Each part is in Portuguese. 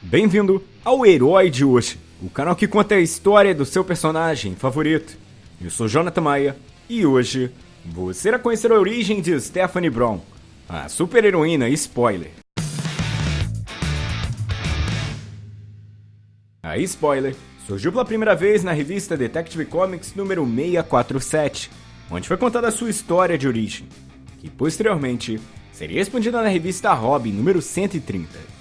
Bem-vindo ao Herói de hoje, o canal que conta a história do seu personagem favorito. Eu sou Jonathan Maia e hoje você irá conhecer a origem de Stephanie Brown, a super-heroína spoiler. A spoiler surgiu pela primeira vez na revista Detective Comics número 647, onde foi contada a sua história de origem, que posteriormente seria expandida na revista Robin número 130.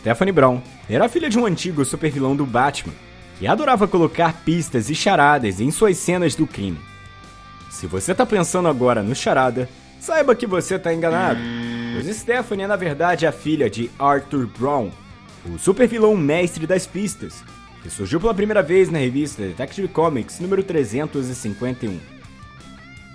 Stephanie Brown era filha de um antigo supervilão do Batman, que adorava colocar pistas e charadas em suas cenas do crime. Se você tá pensando agora no charada, saiba que você tá enganado, pois Stephanie é na verdade a filha de Arthur Brown, o supervilão mestre das pistas, que surgiu pela primeira vez na revista Detective Comics número 351.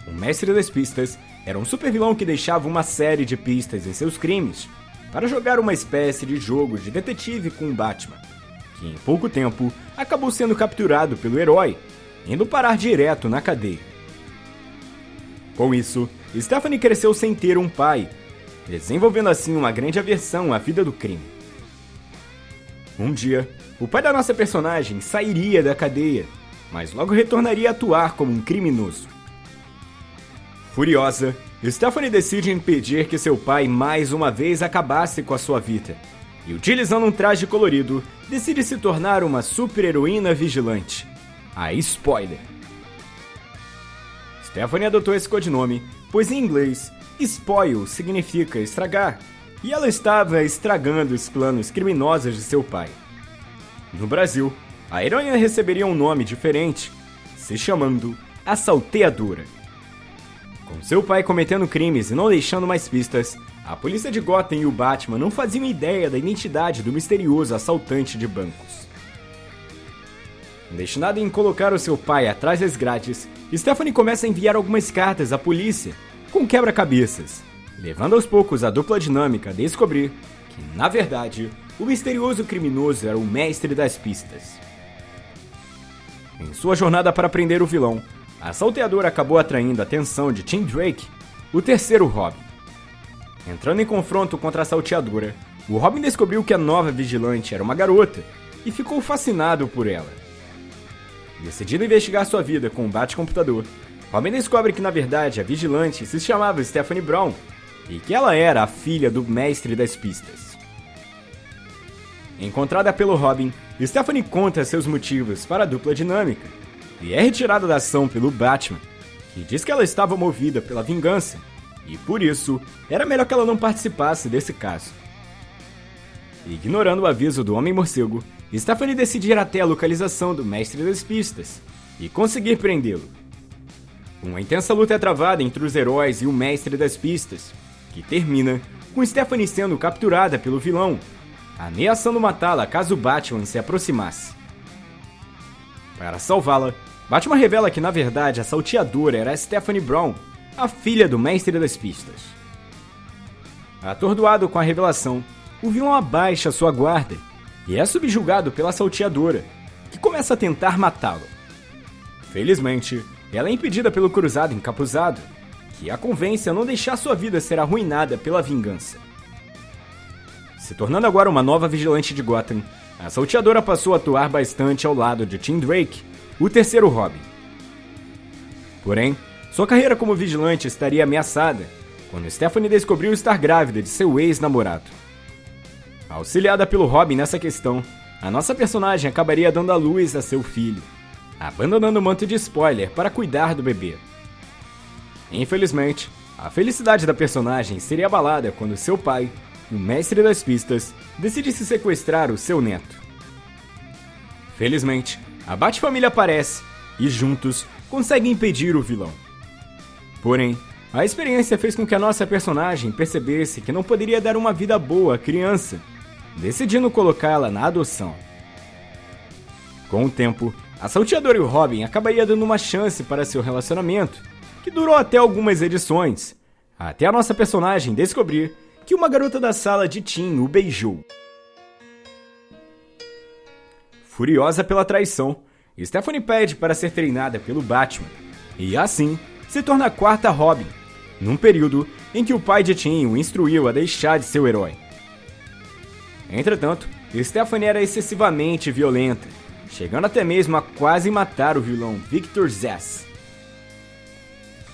O mestre das pistas era um supervilão que deixava uma série de pistas em seus crimes, para jogar uma espécie de jogo de detetive com Batman, que em pouco tempo acabou sendo capturado pelo herói, indo parar direto na cadeia. Com isso, Stephanie cresceu sem ter um pai, desenvolvendo assim uma grande aversão à vida do crime. Um dia, o pai da nossa personagem sairia da cadeia, mas logo retornaria a atuar como um criminoso. Furiosa, Stephanie decide impedir que seu pai mais uma vez acabasse com a sua vida. E utilizando um traje colorido, decide se tornar uma super-heroína vigilante. A Spoiler. Stephanie adotou esse codinome, pois em inglês, spoil significa estragar, e ela estava estragando os planos criminosos de seu pai. No Brasil, a heroína receberia um nome diferente, se chamando a Salteadora. Com seu pai cometendo crimes e não deixando mais pistas, a polícia de Gotham e o Batman não faziam ideia da identidade do misterioso assaltante de bancos. Destinado em colocar o seu pai atrás das grades, Stephanie começa a enviar algumas cartas à polícia, com quebra-cabeças, levando aos poucos a dupla dinâmica a descobrir que, na verdade, o misterioso criminoso era o mestre das pistas. Em sua jornada para prender o vilão, a salteadora acabou atraindo a atenção de Tim Drake, o terceiro Robin. Entrando em confronto contra a salteadora, o Robin descobriu que a nova vigilante era uma garota e ficou fascinado por ela. Decidido investigar sua vida com um bate-computador, Robin descobre que na verdade a vigilante se chamava Stephanie Brown e que ela era a filha do mestre das pistas. Encontrada pelo Robin, Stephanie conta seus motivos para a dupla dinâmica e é retirada da ação pelo Batman, que diz que ela estava movida pela vingança e por isso era melhor que ela não participasse desse caso. Ignorando o aviso do Homem-Morcego, Stephanie decide ir até a localização do Mestre das Pistas e conseguir prendê-lo. Uma intensa luta é travada entre os heróis e o Mestre das Pistas, que termina com Stephanie sendo capturada pelo vilão, ameaçando matá-la caso Batman se aproximasse. Para salvá-la, Batman revela que na verdade a salteadora era Stephanie Brown, a filha do mestre das pistas. Atordoado com a revelação, o vilão abaixa sua guarda e é subjugado pela salteadora, que começa a tentar matá-lo. Felizmente, ela é impedida pelo cruzado encapuzado, que a convence a não deixar sua vida ser arruinada pela vingança. Se tornando agora uma nova vigilante de Gotham, a salteadora passou a atuar bastante ao lado de Tim Drake, o terceiro Robin. Porém, sua carreira como vigilante estaria ameaçada quando Stephanie descobriu estar grávida de seu ex-namorado. Auxiliada pelo Robin nessa questão, a nossa personagem acabaria dando à luz a seu filho, abandonando o manto de spoiler para cuidar do bebê. Infelizmente, a felicidade da personagem seria abalada quando seu pai, o mestre das pistas, decide se sequestrar o seu neto. Felizmente, a Bat-família aparece e juntos conseguem impedir o vilão. Porém, a experiência fez com que a nossa personagem percebesse que não poderia dar uma vida boa à criança, decidindo colocá-la na adoção. Com o tempo, a Salteadora e o Robin acabaria dando uma chance para seu relacionamento, que durou até algumas edições, até a nossa personagem descobrir que uma garota da sala de Tim o beijou. Furiosa pela traição, Stephanie pede para ser treinada pelo Batman e, assim, se torna a quarta Robin, num período em que o pai de Tim o instruiu a deixar de ser o herói. Entretanto, Stephanie era excessivamente violenta, chegando até mesmo a quase matar o vilão Victor Zsasz.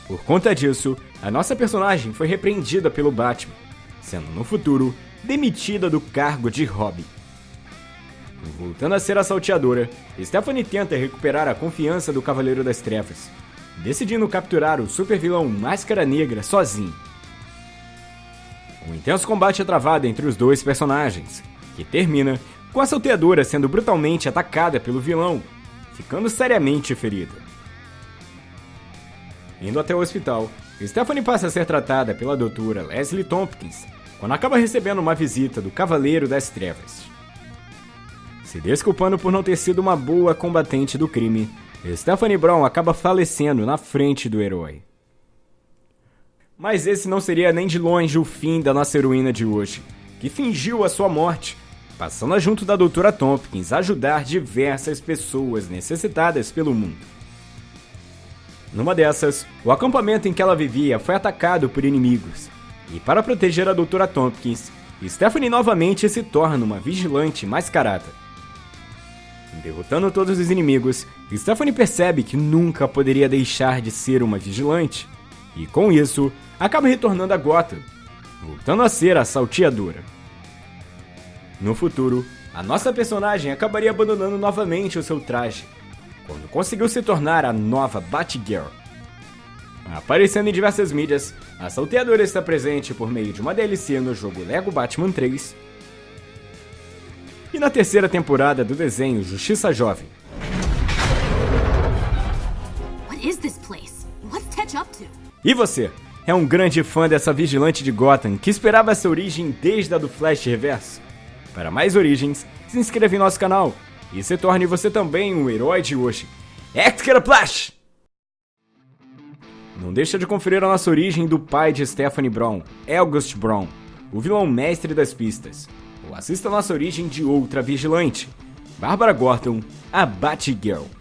Por conta disso, a nossa personagem foi repreendida pelo Batman, sendo no futuro demitida do cargo de Robin. Voltando a ser a salteadora, Stephanie tenta recuperar a confiança do Cavaleiro das Trevas, decidindo capturar o supervilão Máscara Negra sozinho. Um intenso combate é travado entre os dois personagens, que termina com a salteadora sendo brutalmente atacada pelo vilão, ficando seriamente ferida. Indo até o hospital, Stephanie passa a ser tratada pela doutora Leslie Tompkins, quando acaba recebendo uma visita do Cavaleiro das Trevas. Se desculpando por não ter sido uma boa combatente do crime, Stephanie Brown acaba falecendo na frente do herói. Mas esse não seria nem de longe o fim da nossa heroína de hoje, que fingiu a sua morte, passando junto da Doutora Tompkins a ajudar diversas pessoas necessitadas pelo mundo. Numa dessas, o acampamento em que ela vivia foi atacado por inimigos, e para proteger a Doutora Tompkins, Stephanie novamente se torna uma vigilante mascarada. Derrotando todos os inimigos, Stephanie percebe que nunca poderia deixar de ser uma vigilante, e com isso, acaba retornando a Gotham, voltando a ser a salteadora. No futuro, a nossa personagem acabaria abandonando novamente o seu traje, quando conseguiu se tornar a nova Batgirl. Aparecendo em diversas mídias, a salteadora está presente por meio de uma DLC no jogo Lego Batman 3 e na terceira temporada do desenho Justiça Jovem. E você? É um grande fã dessa vigilante de Gotham que esperava essa origem desde a do Flash Reverso? Para mais origens, se inscreva em nosso canal e se torne você também um herói de hoje. Extra Flash! Não deixa de conferir a nossa origem do pai de Stephanie Brown, August Brown, o vilão mestre das pistas assista nossa origem de outra vigilante, Bárbara Gordon, a Batgirl.